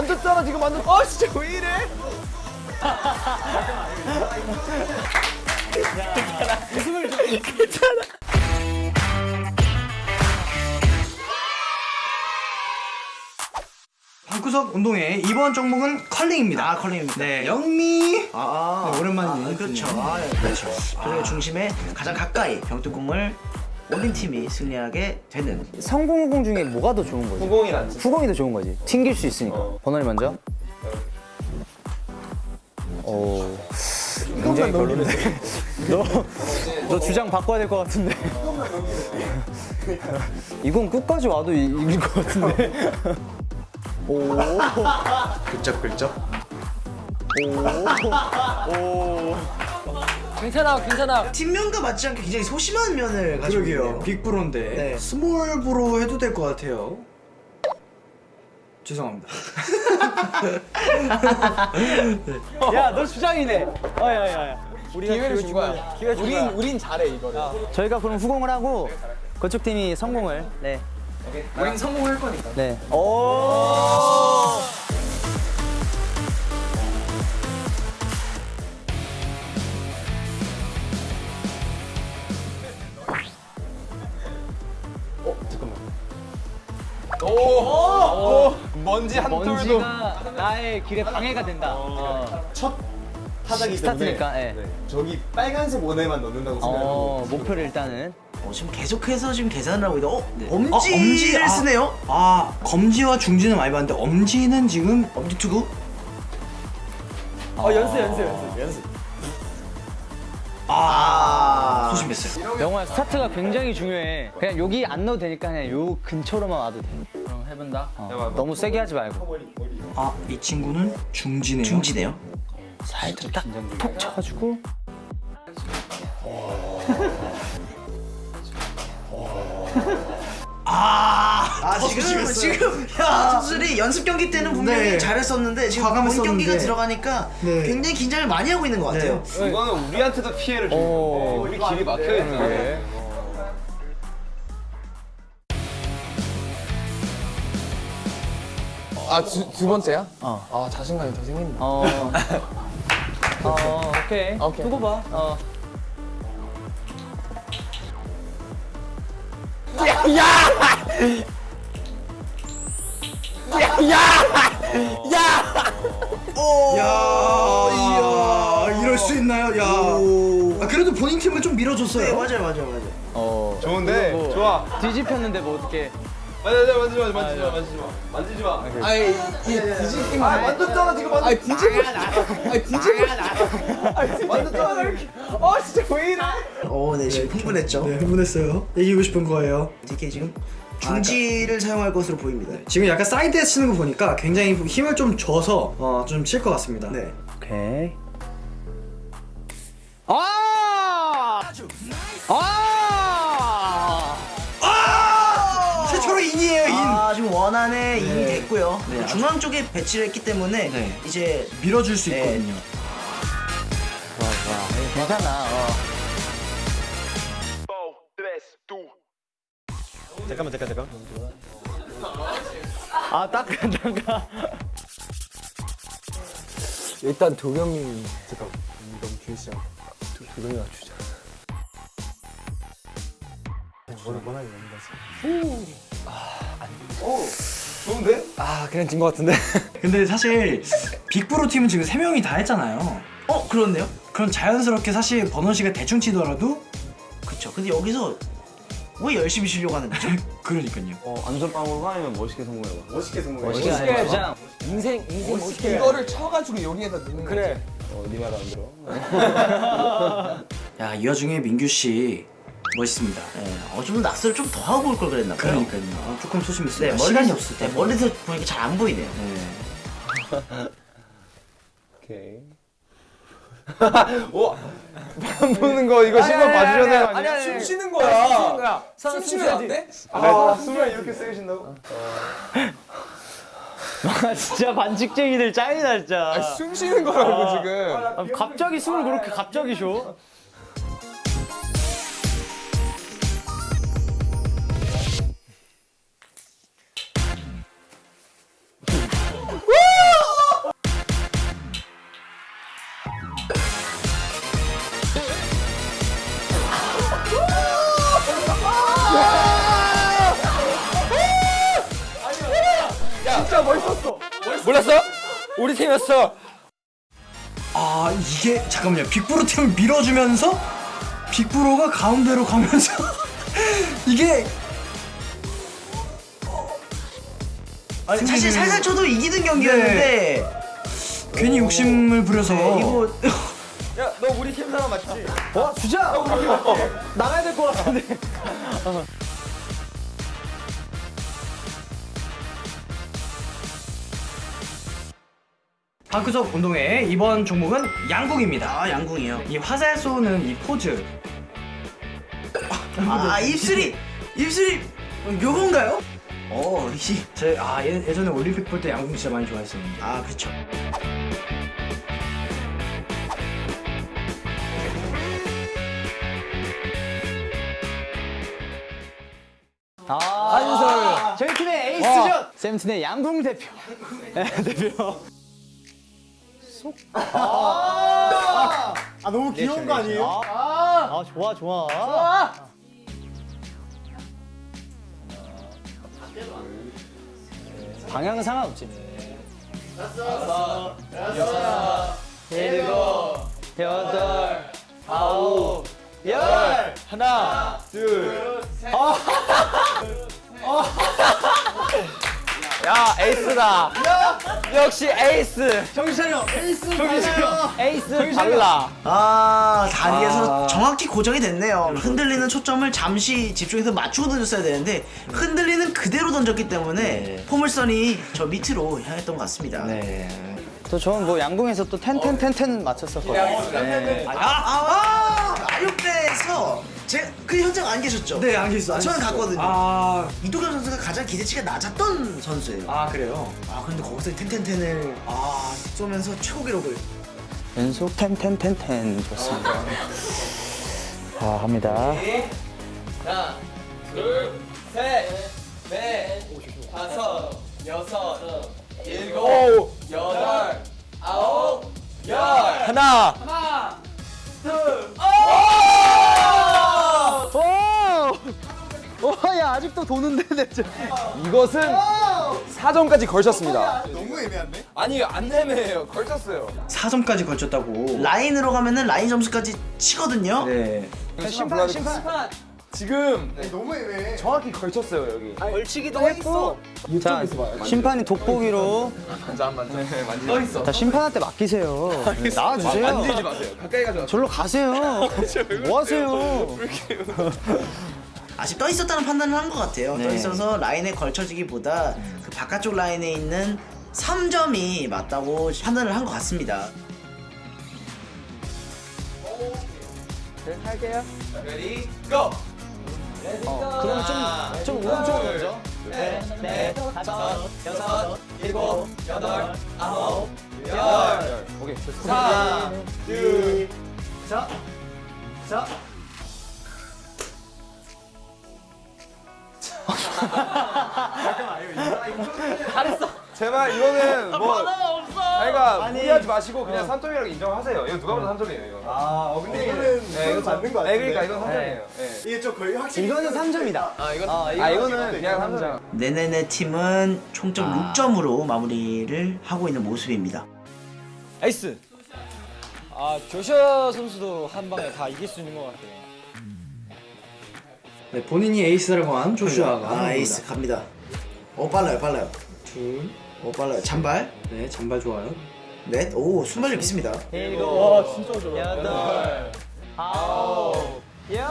만졌잖아 지금 만졌. 아 진짜 왜 이래? 방구석 운동회 이번 종목은 컬링입니다. 아 컬링입니다. 네, 영미. 아, 아, 오랜만이네. 아, 그렇죠. 아, 네, 그렇죠. 그리고 중심에 가장 가까이 병뚜껑을 올린 팀이 승리하게 되는 성공후공 중에 뭐가 더 좋은 거지? 후공이 낫지. 후공이 더 좋은 거지. 튕길 수 있으니까. 번호리 먼저. 오. 굉장히 별론데. 너, 너 주장 바꿔야 될 것 같은데. 이건 끝까지 와도 이- 이길 것 같은데. 오. 긁적긁적. 괜찮아, 괜찮아. 팀명과 맞지 않게 굉장히 소심한 면을 가지고 그러게요. 있네요. big bro인데 네. small bro 해도 될 것 같아요. 죄송합니다. 야, 너 주장이네. 어, 야, 야, 야. 우리가 기회를 준 거야. 기회 준 우린 거야. 우린 잘해 이거를. 저희가 그럼 후공을 하고 그쪽 팀이 성공을. 네. 우린 성공할 거니까. 네. 오. 오, 오, 먼지 한 톨도. 먼지가 나의 길에 방해가 된다. 어. 첫 타자기 스타트니까, 예. 때문에 네. 저기 빨간색 원에만 넣는다고 어, 생각하고 목표를 일단은 어, 지금 계속해서 지금 계산을 하고 있다. 어, 네. 엄지를 어, 엄지, 아. 쓰네요. 아 검지와 중지는 많이 봤는데 엄지는 지금 엄지 투구. 어, 연습, 연습, 연습, 연습. 아 소심했어요. 영화 스타트가 굉장히 중요해. 그냥 여기 안 넣어도 되니까 그냥 요 근처로만 와도 돼. 그럼 해본다. 어, 너무 세게 하지 말고. 아 이 친구는 중지네요. 중지네요. 살짝 딱톡 쳐가지고. 아, 지금 지금 야 선수들이 연습 경기 때는 분명히 네. 잘했었는데 지금 본 과감했었는데. 경기가 들어가니까 네. 굉장히 긴장을 많이 하고 있는 것 같아요. 이거는 우리한테도 피해를 주는 거. 우리 길이 막혀 있는 게. 아, 두, 두 번째야? 어. 아, 자신감이 더 생긴다. 어. 어, 오케이. 오케이. 두고 봐. 어. 야 이럴 수 있나요? 야. 아, 그래도 본인 팀을 좀 밀어줬어요. 네 맞아요 맞아요 맞아요. 어. 좋은데? 뭐 좋아. 뒤집혔는데 뭐 어떻게. 마, 만지지 마, 만지지 마, 만지지 마. 만지지 마. 아이, 이 뒤집힌 거. 아, 만졌잖아, 지금 만졌. 아, 뒤집어. 아, 뒤집어. 만졌잖아, 이렇게. 아, 진짜 왜 이래? 어, 네 지금 흥분했죠. 네 흥분했어요. 이기고 싶은 거예요. DK 지금 중지를 사용할 것으로 보입니다. 지금 약간 사이드에 치는 거 보니까 굉장히 힘을 좀 줘서 어, 좀 칠 것 같습니다. 네. 오케이. 아! 아! 최초로 in이에요 in. 아 지금 원안에 in이 됐고요. 중앙 쪽에 배치를 했기 때문에 네. 이제 밀어줄 수 네. 있거든요. 괜찮아. 어. 잠깐만 잠깐 잠깐 아, 닦아, 닦아. 일단 도겸이 잠깐 너무 길지 않아. 도, 도겸이가 주자. 좋은데? 아, 그냥 진 것 같은데. 근데 사실 빅브로 팀은 지금 세 명이 다 했잖아요. 어 그렇네요. 그럼 자연스럽게 사실 버논 씨가 대충 치더라도 그쵸. 근데 여기서 왜 열심히 치려고 하는 거죠? 그러니까요. 안전빵으로 하면 멋있게 성공해봐 멋있게 성공해 멋있게 멋있게 주장. 인생, 인생 멋있게. 이거를 쳐가지고 여기에다 넣는 그래. 어네 말 안 들어 야 이 와중에 민규 씨 멋있습니다. 네. 어 좀 낙서를 좀 더 하고 올 걸 그랬나 봐요. 그러니까요. 아, 조금 소심했어요. 네, 멀리, 시간이 없을 때. 네, 멀리서 보니까 잘 안 보이네요. 오케이 오! 안 보는 거 이거 신경 봐주셔야 되는 거 아니야? 숨 쉬는 거야. 숨 쉬는 거야. 숨 쉬면 안 돼? 아, 숨을 이렇게 세게 쉰다고? 아, 진짜 반칙쟁이들 짱이다, 진짜. 숨 쉬는 거라고 지금. 아, 갑자기 숨을 그렇게 갑자기 쉬어? 몰랐어? 우리 팀이었어. 아 이게 잠깐만요 빅브로 팀을 밀어주면서 빅브로가 가운데로 가면서 이게 아니, 사실 살살 쳐도 이기는 경기였는데 괜히 욕심을 부려서 네, 이거 야, 너 우리 팀 사람 맞지? 와 주자. 나가야 될 것 같은데. 방구석 운동회 이번 종목은 양궁입니다. 아 양궁이요. 이 화살 쏘는 이 포즈 아 입술이 입술이 요건가요? 어, 이, 제아 예전에 올림픽 볼 때 양궁 진짜 많이 좋아했었는데 아 그렇죠. 아, 저희 팀의 에이스죠. 세븐틴의 양궁 대표. 네, 대표. 아 너무 귀여운 거 아니에요? 아 좋아 좋아. 좋아. 방향은 상관없지. 다섯, 여섯, 일곱, 여덟, 아홉, 열. 하나, 둘, 야, 에이스다. 역시 에이스. 정신 차려. 에이스. 정신 차려. 에이스. 달라. 아 다리에서 정확히 고정이 됐네요. 흔들리는 초점을 잠시 집중해서 맞추고 던졌어야 되는데 흔들리는 그대로 던졌기 때문에 포물선이 저 밑으로 향했던 것 같습니다. 네. 또 저는 뭐 양궁에서 또 ten ten ten ten 맞췄었거든요. 네. 아, 아, 아, 아육대에서 제그 현장 안 계셨죠? 네, 안 계셨어요, 안 저는 계셨어요. 갔거든요. 아, 이도겸 선수가 가장 기대치가 낮았던 선수예요. 아, 아 그래요? 근데 거기서 텐텐텐을 아 쏘면서 최고 기록을 연속 텐텐텐텐 좋습니다. 자 합니다. 하나, 둘, 셋, 넷, 다섯, 여섯, 일곱, 여덟, 아홉, 열. 하나. 아직도 도는데 대체. 이것은 4점까지 걸쳤습니다. 너무 애매한데? 아니, 안 애매해요. 걸쳤어요. 4점까지 걸쳤다고. 라인으로 가면은 라인 점수까지 치거든요. 네. 심판 심판. 지금 너무 애매해. 정확히 걸쳤어요, 여기. 걸치기도 했고. 자 심판이 돋보기로. 떠 있어. 자 심판한테 맡기세요. 네, 나와주세요. 만지지 마세요. 가까이 가지 마세요. 절로 가세요. 뭐 하세요? 아직 떠 있었다는 판단을 한 것 같아요. 네. 떠 있어서 라인에 걸쳐지기보다 그 바깥쪽 라인에 있는 3점이 맞다고 판단을 한 것 같습니다. 할게요. Ready, go! 어, 그러면 좀, 좀 오른쪽으로 가죠. 넷, 넷, 다섯, 여섯, 일곱, 여덟, 아홉, 열. 오케이. 4, 2, 자, 자. 제발 이거는 뭐 그러니까 무리하지 마시고 그냥 3점이라고 인정하세요. 이거 누가 봐도 3점이에요, 이거. 아 어, 근데 이거는 네, 이거 맞는 거 네, 같은데 그러니까 이건 3점이에요. 네. 이게 좀 거의 확실히 이거는 3점이다. 아, 이건 아, 아, 이거는 그냥 3점. 네네네 팀은 총점 아. 6점으로 마무리를 하고 있는 모습입니다. 에이스. 아 조슈아 선수도 한 방에 다 이길 수 있는 것 같아요. 네, 본인이 에이스라고 한 조슈아가 아 에이스. 갑니다. 오 빨라요 빨라요. 둘, 오 빨라요. 잔발. 네, 잔발 좋아요. 넷. 오 순발력 있습니다. 일곱, 여덟, 아홉, 열.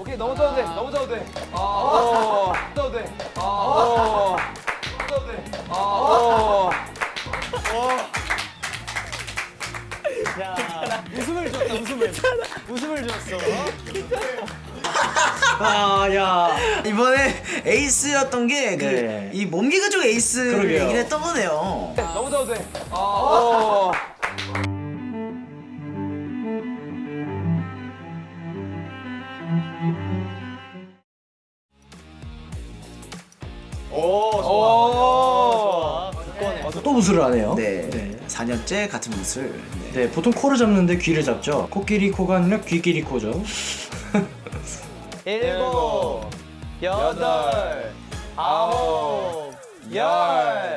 오케이, 넘어져도 돼. 넘어져도 돼. 아, 넘어져도 돼. 아, 넘어져도 돼. 아, 자, 웃음을 줬다, 웃음을. 웃음을 줬어. 아, 야. 이번에 에이스였던 게그 네. 이 몸개그 쪽 에이스를 그러게요. 얘기를 했던 거네요. 넘어져도 돼. 아, 오, 또 우수를 하네요. 네. 네. 4년째 같은 무술. 네. 네, 보통 코를 잡는데 귀를 잡죠. 코끼리 코가 아니라 귀끼리 코죠. 일곱, 여덟, 아홉, 열.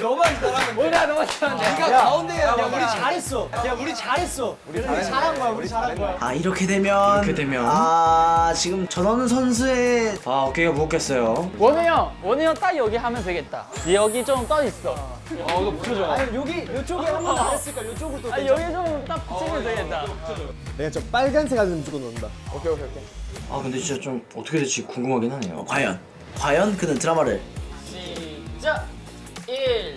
너만 잘하면 돼. 오늘 너무 잘한다. 네가 가운데 해야 야, 우리 잘했어. 야, 우리 잘했어. 우리 잘한 거야 우리 잘한 거야 아 이렇게 되면 이렇게 되면. 아 지금 전원우 선수의 아 어깨가 무겁겠어요. 원우 형, 원우 형 딱 여기 하면 되겠다. 여기 좀 떠 있어. 어, 이거 붙여줘. 아니, 여기 이쪽에 한번 잘했으니까 이쪽으로 아 여기 좀 딱 붙이면 되겠다. 내가 저 빨간색 하면 무조건 넣는다 오케이, 오케이, 오케이. 아 근데 진짜 좀 어떻게 될지 궁금하긴 하네요. 과연 과연 그는 드라마를 시작. 1,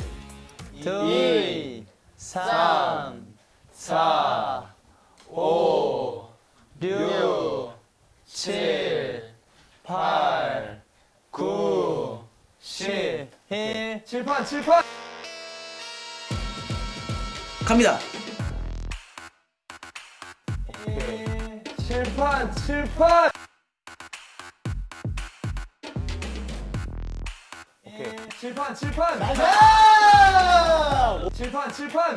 둘, 3, 4, 5, 6, 7, 8, 9, 10. 칠판, 칠판. 갑니다. 칠판, 칠판. 오케이. 칠판, 칠판. 칠판, 칠판.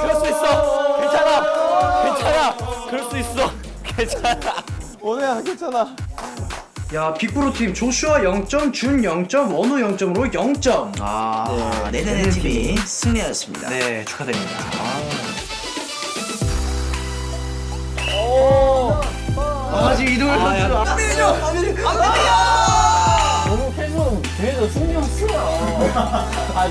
그럴 수 있어. 괜찮아. 괜찮아. 그럴 수 있어. 괜찮아. 오늘 괜찮아. 야 빅브로 팀 조슈아 0점, 준 0점, 원우 0점으로 0점. 아 네 네네 팀이 승리하였습니다. 네 축하드립니다. 아직 이동을 아, 야. 너무 계속 계속 승 리 없어요. 아